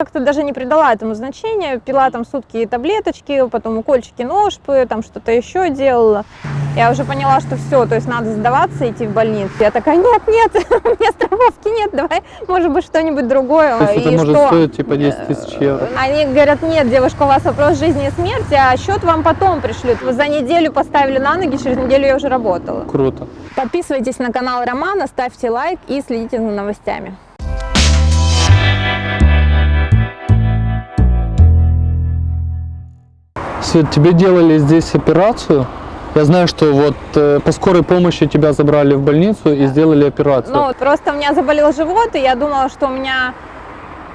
как-то даже не придала этому значения, пила там сутки таблеточки, потом укольчики ножпы, там что-то еще делала. Я уже поняла, что все, то есть надо сдаваться, идти в больницу. Я такая, нет, нет, у меня страховки нет, давай, может быть, что-нибудь другое. То есть И это может что? стоить типа 10 тысяч евро. Они говорят, нет, девушка, у вас вопрос жизни и смерти, а счет вам потом пришлют. Вы за неделю поставили на ноги, через неделю я уже работала. Круто. Подписывайтесь на канал Романа, ставьте лайк и следите за новостями. Тебе делали здесь операцию. Я знаю, что вот э, по скорой помощи тебя забрали в больницу и сделали операцию. Ну, просто у меня заболел живот, и я думала, что у меня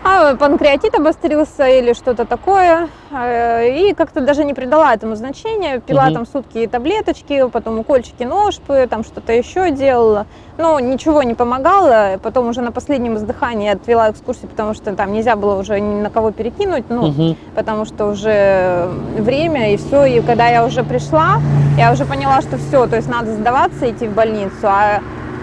а, панкреатит обострился или что-то такое. Э, И как-то даже не придала этому значения. Пила Мгм. там сутки таблеточки, потом укольчики ножпы, там что-то еще делала. Но ничего не помогало. Потом уже на последнем издыхании отвела экскурсию, потому что там нельзя было уже ни на кого перекинуть. Ну, Мгм. потому что уже время и все. И когда я уже пришла, я уже поняла, что все, то есть надо сдаваться, идти в больницу. А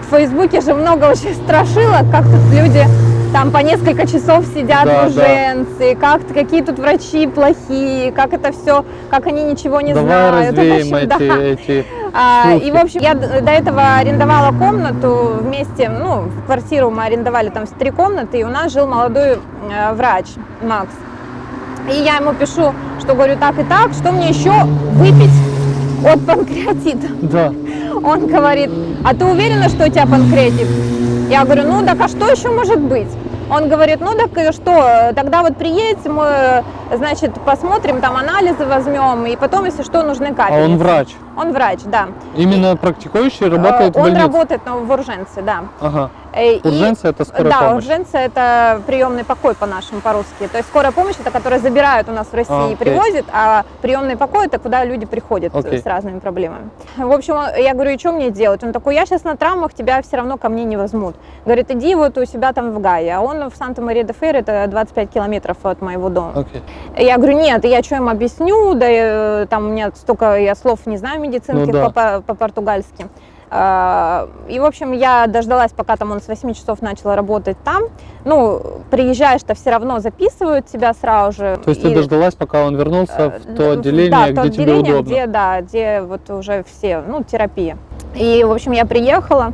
в Фейсбуке же много очень страшилок, как тут люди там по несколько часов сидят Да, в урженции, как какие тут врачи плохие, как это все, как они ничего не Давай знают. В развеем общем, да. эти, эти А, и, в общем, я до этого арендовала комнату вместе, ну, в квартиру мы арендовали там три комнаты, и у нас жил молодой э, врач, Макс. И я ему пишу, что говорю так и так, что мне еще выпить от панкреатита. Да. Он говорит, а ты уверена, что у тебя панкреатит? Я говорю, ну так а что еще может быть? Он говорит, ну так что, тогда вот приедете, мы, значит, посмотрим, там анализы возьмем, и потом, если что, нужны А капельницы. он врач. Он врач, да. Именно практикующий работает Э, в Он больнице. работает ну, в Урженце, да. Ага. Э, Урженцы это скорая да, помощь. Урженцы это приемный покой по-нашему, по-русски. То есть скорая помощь это которая забирают у нас в России А, и привозят, а приемный покой это куда люди приходят Окей. с разными проблемами. В общем, я говорю, и что мне делать? Он такой, я сейчас на травмах, тебя все равно ко мне не возьмут. Говорит, иди вот у себя там в Гае. А он в Санта-Мария-де-Фейр, это 25 километров от моего дома. Окей. Я говорю, нет, я что им объясню, да э, там у меня столько, я слов не знаю медицинских Ну да. по- по-португальски. А, И, в общем, я дождалась, пока там он с 8 часов начал работать там. Ну, приезжаешь-то все равно записывают тебя сразу же. То есть ты И, дождалась, пока он вернулся э, в то отделение, да, где то тебе отделение, удобно. где, да, где вот уже все, ну, терапия. И, в общем, я приехала,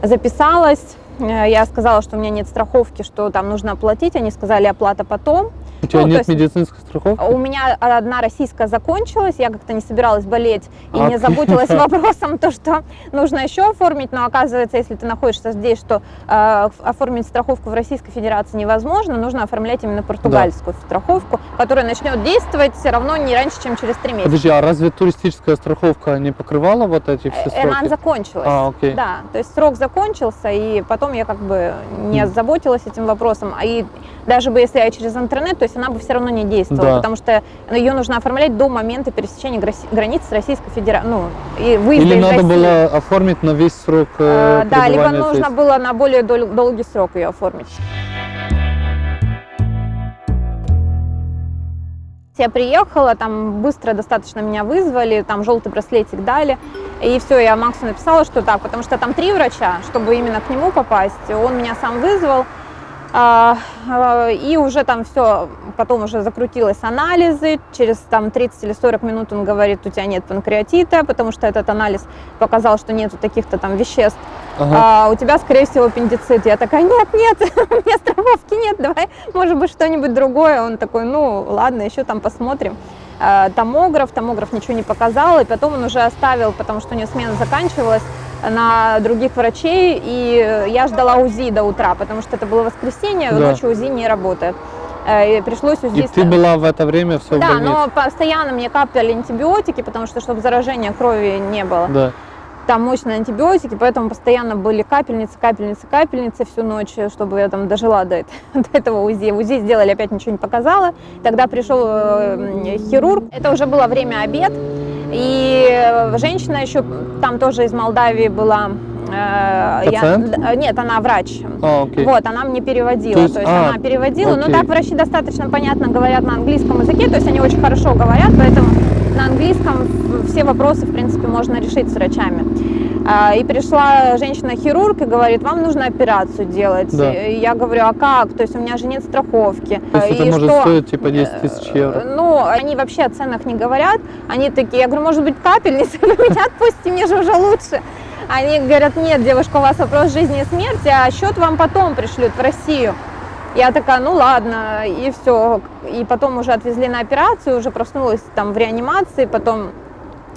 записалась, э, я сказала, что у меня нет страховки, что там нужно оплатить, они сказали, оплата потом. У тебя ну, нет есть- медицинской страховки? У меня одна российская закончилась, я как-то не собиралась болеть и А не заботилась вопросом, то, что нужно еще оформить, но оказывается, если ты находишься здесь, что э, оформить страховку в Российской Федерации невозможно, нужно оформлять именно португальскую страховку, которая начнет действовать все равно не раньше, чем через три месяца. Подожди, а разве туристическая страховка не покрывала вот эти все Э, Она сроки? закончилась. А, окей. Да, то есть срок закончился, и потом я как бы не заботилась этим вопросом. А И даже бы если я через интернет, то есть она бы все равно не действовала, Да. потому что ее нужно оформлять до момента пересечения границ с Российской Федерацией, ну, и выезда Или из надо России. было оформить на весь срок э, Э, Да, либо пребывания нужно здесь? было на более дол- долгий срок ее оформить. Я приехала, там быстро достаточно меня вызвали, там желтый браслетик дали. И все, я Максу написала, что так, потому что там три врача, чтобы именно к нему попасть. Он меня сам вызвал. А, а, И уже там все, потом уже закрутилось анализы, через там 30 или 40 минут он говорит, у тебя нет панкреатита, потому что этот анализ показал, что нету таких-то там веществ Ага. а, у тебя, скорее всего, аппендицит. Я такая, нет, нет, у меня страховки нет, давай, может быть, что-нибудь другое. Он такой, ну, ладно, еще там посмотрим. А, Томограф, томограф ничего не показал, и потом он уже оставил, потому что у него смена заканчивалась, на других врачей, и я ждала УЗИ до утра, потому что это было воскресенье, Да. ночью УЗИ не работает. Э, И пришлось УЗИ... И ты была в это время все Да, но постоянно мне капали антибиотики, потому что, чтобы заражения крови не было Да. там мощные антибиотики, поэтому постоянно были капельницы, капельницы, капельницы всю ночь, чтобы я там дожила до, до этого УЗИ. УЗИ сделали, опять ничего не показала. Тогда пришел э, хирург, это уже было время обед, и э, женщина еще там тоже из Молдавии была. э, я- Пациент? д- нет, она врач. А, окей. Вот, она мне переводила. То То есть- есть, а, она переводила. окей. Ну, так врачи достаточно понятно говорят на английском языке, то есть они очень хорошо говорят, поэтому на английском все вопросы, в принципе, можно решить с врачами. А, И пришла женщина-хирург и говорит, вам нужно операцию делать. Да. И я говорю, а как? То есть у меня же нет страховки. То есть И это может что? стоить типа 10 тысяч евро. Э, Ну, они вообще о ценах не говорят. Они такие, я говорю, может быть, капельницы вы меня отпустите, мне же уже лучше. Они говорят, нет, девушка, у вас вопрос жизни и смерти, а счет вам потом пришлют в Россию. Я такая, ну ладно, и все. И потом уже отвезли на операцию, уже проснулась там в реанимации, потом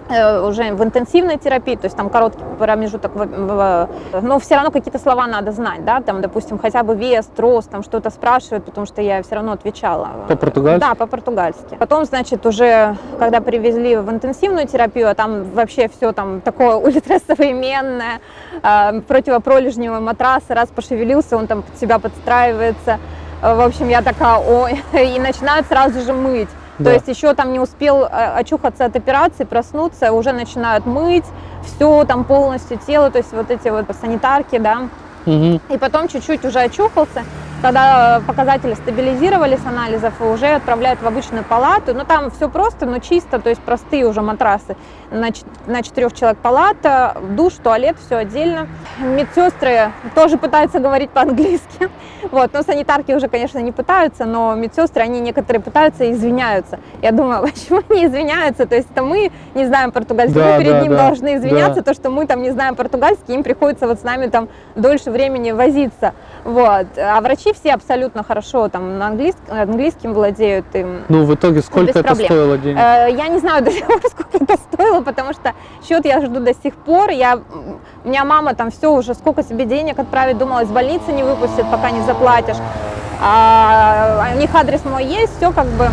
уже в интенсивной терапии, то есть там короткий промежуток, в- но все равно какие-то слова надо знать, да, там, допустим, хотя бы вес, рост, там что-то спрашивают, потому что я все равно отвечала. По-португальски? Да, по-португальски. Потом, значит, уже, когда привезли в интенсивную терапию, а там вообще все там такое ультрасовременное, э, противопролежневый матрас, раз пошевелился, он там под себя подстраивается. Э, В общем, я такая, ой, и начинают сразу же мыть. Да. То есть еще там не успел э, очухаться от операции, проснуться, уже начинают мыть все там полностью тело, то есть вот эти вот санитарки, да, Мгм. и потом чуть-чуть уже очухался, когда показатели стабилизировались анализов, уже отправляют в обычную палату. Ну, там все просто, но чисто, то есть простые уже матрасы. На, на четырех человек палата, душ, туалет, все отдельно. Медсестры тоже пытаются говорить по-английски. Вот, но санитарки уже, конечно, не пытаются, но медсестры, они некоторые пытаются и извиняются. Я думаю, почему они извиняются? То есть это мы не знаем португальский, Да, мы перед да, ним да, должны извиняться, да. то, что мы там не знаем португальский, им приходится вот с нами там дольше времени возиться. Вот. А врачи все абсолютно хорошо там на английском, английским владеют. Им. Ну, в итоге сколько это проблем. стоило денег? Э, Я не знаю до сих пор, сколько это стоило, потому что счет я жду до сих пор. Я, у меня мама там все уже, сколько себе денег отправить, думала, из больницы не выпустят, пока не заплатишь. А у них адрес мой есть, все как бы.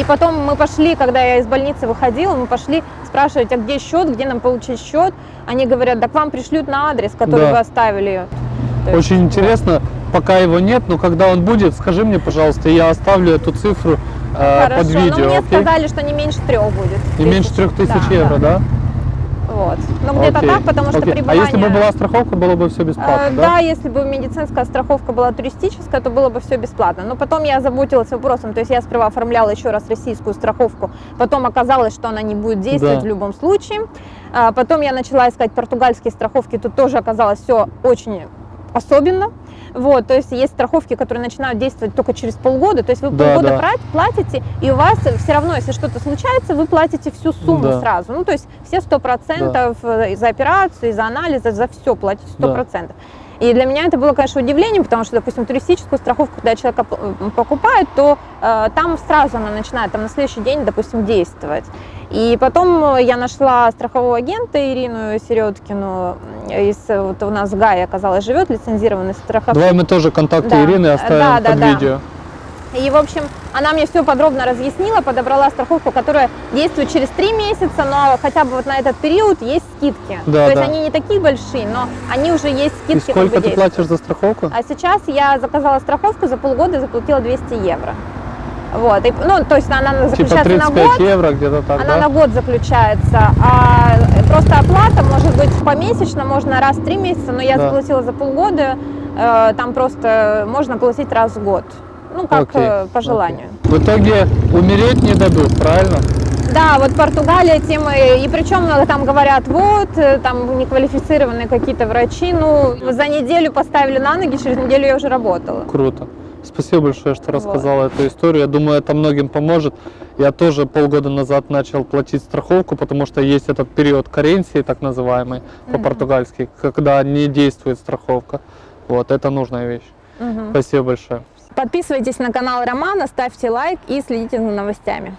И потом мы пошли, когда я из больницы выходила, мы пошли спрашивать, а где счет, где нам получить счет. Они говорят, да к вам пришлют на адрес, который Да. вы оставили. Есть, Очень интересно, пока его нет, но когда он будет, скажи мне, пожалуйста, я оставлю эту цифру э, Хорошо, под видео, но мне окей? сказали, что не меньше трех будет. Не меньше трех тысяч евро, да? Вот. Ну, где-то так, потому что окей. пребывание... А если бы была страховка, было бы все бесплатно, Э, да? да, если бы медицинская страховка была туристическая, то было бы все бесплатно. Но потом я заботилась вопросом, то есть я сперва оформляла еще раз российскую страховку, потом оказалось, что она не будет действовать Да. в любом случае. А Потом я начала искать португальские страховки, тут тоже оказалось все очень особенно. Вот, то есть есть страховки, которые начинают действовать только через полгода, то есть вы Да, полгода да. платите, и у вас все равно, если что-то случается, вы платите всю сумму Да. сразу. Ну, то есть все сто процентов э, за операцию, за анализы, за все платите сто Да. процентов. И для меня это было, конечно, удивлением, потому что, допустим, туристическую страховку, когда человек м, покупает, то э, там сразу она начинает там, на следующий день, допустим, действовать. И потом э, я нашла страхового агента Ирину Середкину, из, э, вот у нас в Гае, оказалось, живет лицензированный страховщик. Давай мы тоже контакты Да. Ирины оставим Да, да, под да. видео. И, в общем, она мне все подробно разъяснила, подобрала страховку, которая действует через три месяца, но хотя бы вот на этот период есть скидки. Да, То есть да. они не такие большие, но они уже есть И скидки. как бы сколько ты платишь за страховку? А сейчас я заказала страховку за полгода и заплатила 200 евро. Вот, и, ну, то есть она Типа заключается на 35 год, евро где-то так, она да? на год заключается, а просто оплата может быть помесячно, можно раз в три месяца, но я Да. заплатила за полгода, э, там просто можно платить раз в год, ну, как Окей, э, по желанию. В итоге умереть не дадут, правильно? Да, вот Португалия тема, и причем э, там говорят, вот, э, там неквалифицированные какие-то врачи, ну, за неделю поставили на ноги, через неделю я уже работала. Круто. Спасибо большое, что Вот. рассказала эту историю. Я думаю, это многим поможет. Я тоже полгода назад начал платить страховку, потому что есть этот период каренции, так называемый, по-португальски, когда не действует страховка. Вот, это нужная вещь. Мгм. Спасибо большое. Подписывайтесь на канал Романа, ставьте лайк и следите за новостями.